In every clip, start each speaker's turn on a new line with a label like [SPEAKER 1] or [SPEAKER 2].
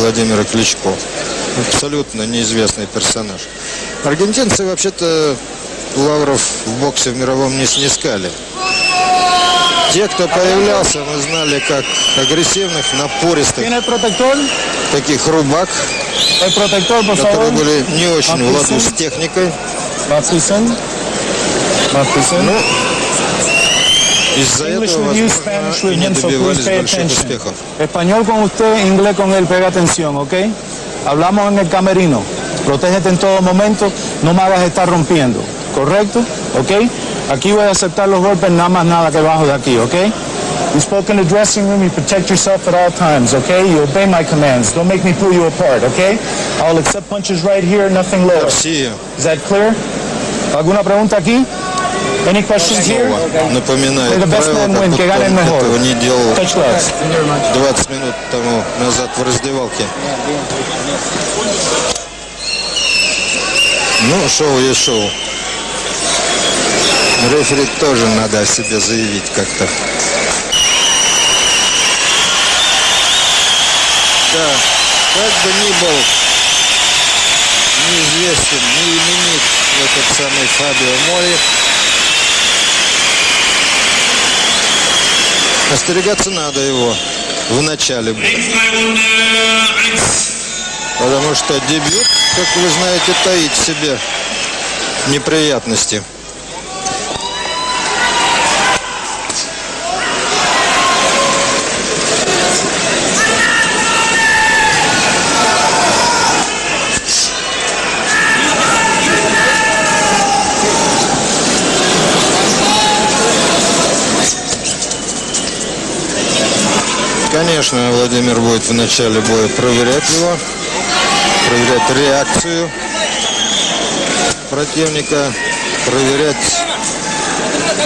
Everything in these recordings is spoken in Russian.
[SPEAKER 1] Владимира Кличко. Абсолютно неизвестный персонаж. Аргентинцы вообще-то лавров в боксе в мировом не снискали. Те, кто появлялся, мы знали как агрессивных, напористых, таких рубак, которые были не очень в ладу с техникой. Ну, из-за
[SPEAKER 2] English
[SPEAKER 1] этого,
[SPEAKER 2] with you,
[SPEAKER 1] возможно,
[SPEAKER 2] Spanish
[SPEAKER 1] и
[SPEAKER 2] with
[SPEAKER 1] не
[SPEAKER 2] him, so please
[SPEAKER 1] добивались
[SPEAKER 2] pay
[SPEAKER 1] больших
[SPEAKER 2] attention.
[SPEAKER 1] успехов.
[SPEAKER 2] Español con usted, inglés con él, pega atención, ¿ok? Hablamos en el camerino. Protégete en todo momento, no me hagas estar rompiendo, ¿correcto? ¿Ok? Aquí voy a aceptar los golpes, nada más nada que bajo de aquí, ¿ok? You spoke in the dressing room, you protect yourself at all times, okay? You obey my commands. Don't make me pull you apart, okay? I'll accept punches right here, nothing lower.
[SPEAKER 1] Россия
[SPEAKER 2] Is that clear? ¿Alguna pregunta aquí? Any questions here?
[SPEAKER 1] напоминает
[SPEAKER 2] The best man win, mejor.
[SPEAKER 1] этого не делал
[SPEAKER 2] Touch gloves.
[SPEAKER 1] 20 минут тому назад в раздевалке. Ну, шоу есть шоу. Рефери тоже надо о себе заявить как-то. Да, как бы ни был неизвестен, не именит этот самый Фабио Мори, остерегаться надо его в начале. Потому что дебют, как вы знаете, таит в себе неприятности. Конечно, Владимир будет в начале боя проверять его, проверять реакцию противника, проверять,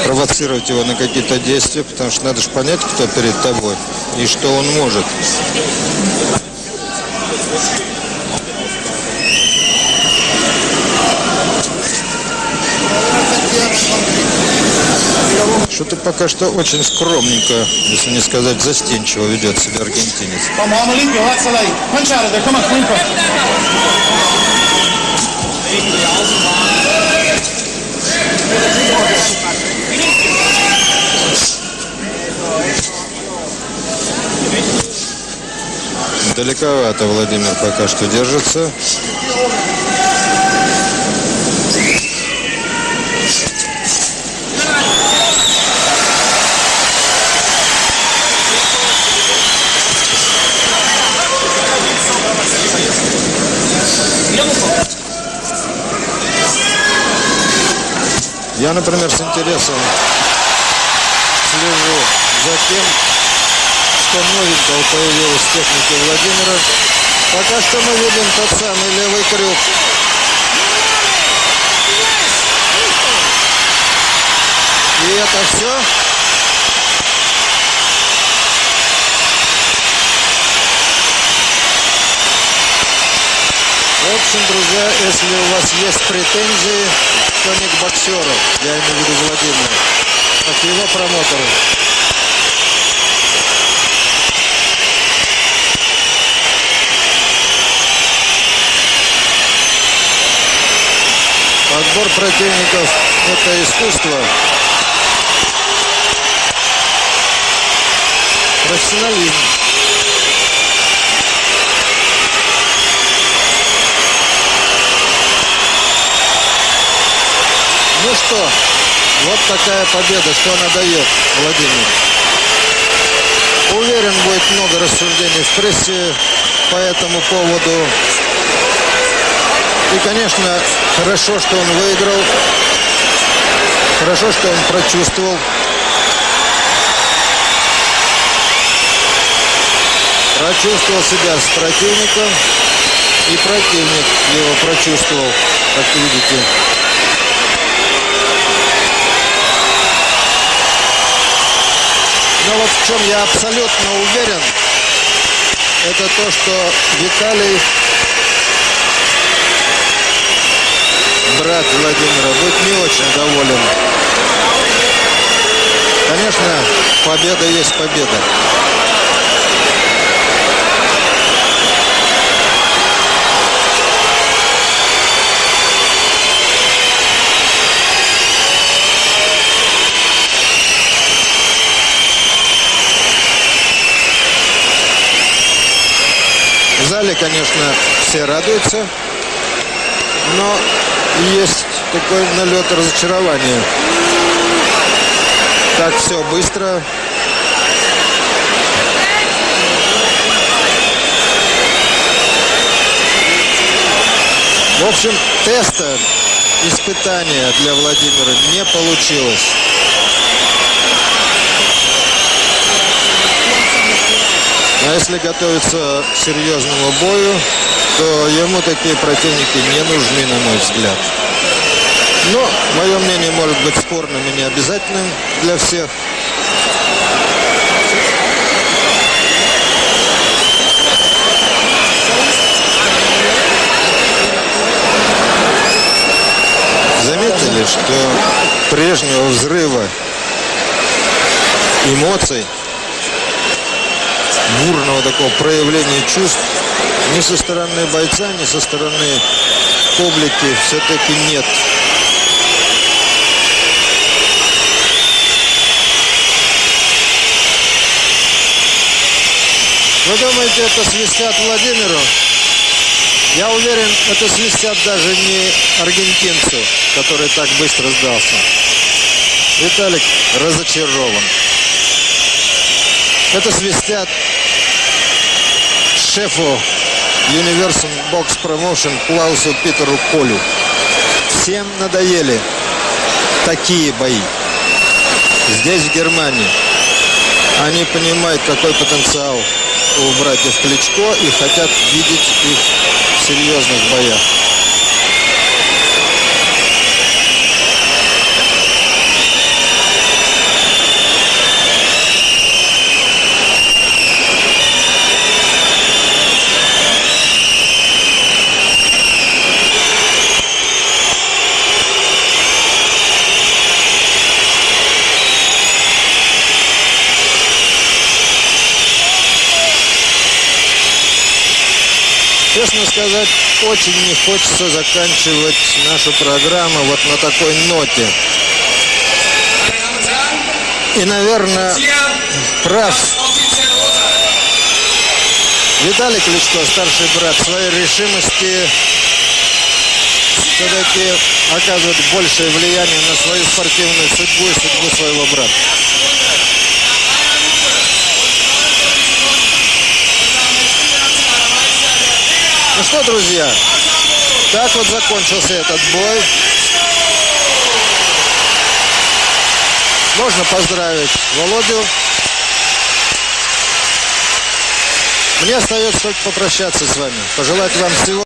[SPEAKER 1] провоцировать его на какие-то действия, потому что надо же понять, кто перед тобой и что он может. Что-то пока что очень скромненько, если не сказать застенчиво ведет себя аргентинец. Далековато Владимир пока что держится. Я, например, с интересом слежу за тем, что новенького появилось в технике Владимира. Пока что мы видим тот самый левый крюк. И это все. В общем, друзья, если у вас есть претензии, то не к боксеру, я имею в виду Владимира, а к его промоутеру. Подбор противников – это искусство. Профессионализм. Что, вот такая победа. Что она дает, Владимир? Уверен, будет много рассуждений в прессе по этому поводу. И, конечно, хорошо, что он выиграл. Хорошо, что он прочувствовал. Прочувствовал себя с противником. И противник его прочувствовал, как видите. Но вот в чем я абсолютно уверен, это то, что Виталий, брат Владимира, будет не очень доволен. Конечно, победа есть победа. Конечно, все радуются, но есть такой налет разочарования. Так все быстро. В общем, теста испытания для Владимира не получилось. А если готовиться к серьезному бою, то ему такие противники не нужны, на мой взгляд. Но мое мнение может быть спорным и необязательным для всех. Заметили, что прежнего взрыва эмоций, бурного такого проявления чувств ни со стороны бойца, ни со стороны публики все-таки нет. Вы думаете, это свистят Владимиру? Я уверен, это свистят даже не аргентинцу, который так быстро сдался. Виталик разочарован. Это свистят шефу Universal Box Promotion Клаусу Питеру Колю. Всем надоели такие бои. Здесь, в Германии, они понимают, какой потенциал у братьев Кличко и хотят видеть их в серьезных боях. Честно сказать, очень не хочется заканчивать нашу программу вот на такой ноте. И, наверное, прав Виталий Кличко, старший брат, своей решимости все-таки оказывает большее влияние на свою спортивную судьбу и судьбу своего брата. Что, друзья, так вот закончился этот бой. Можно поздравить Володю. Мне остается только попрощаться с вами. Пожелать вам всего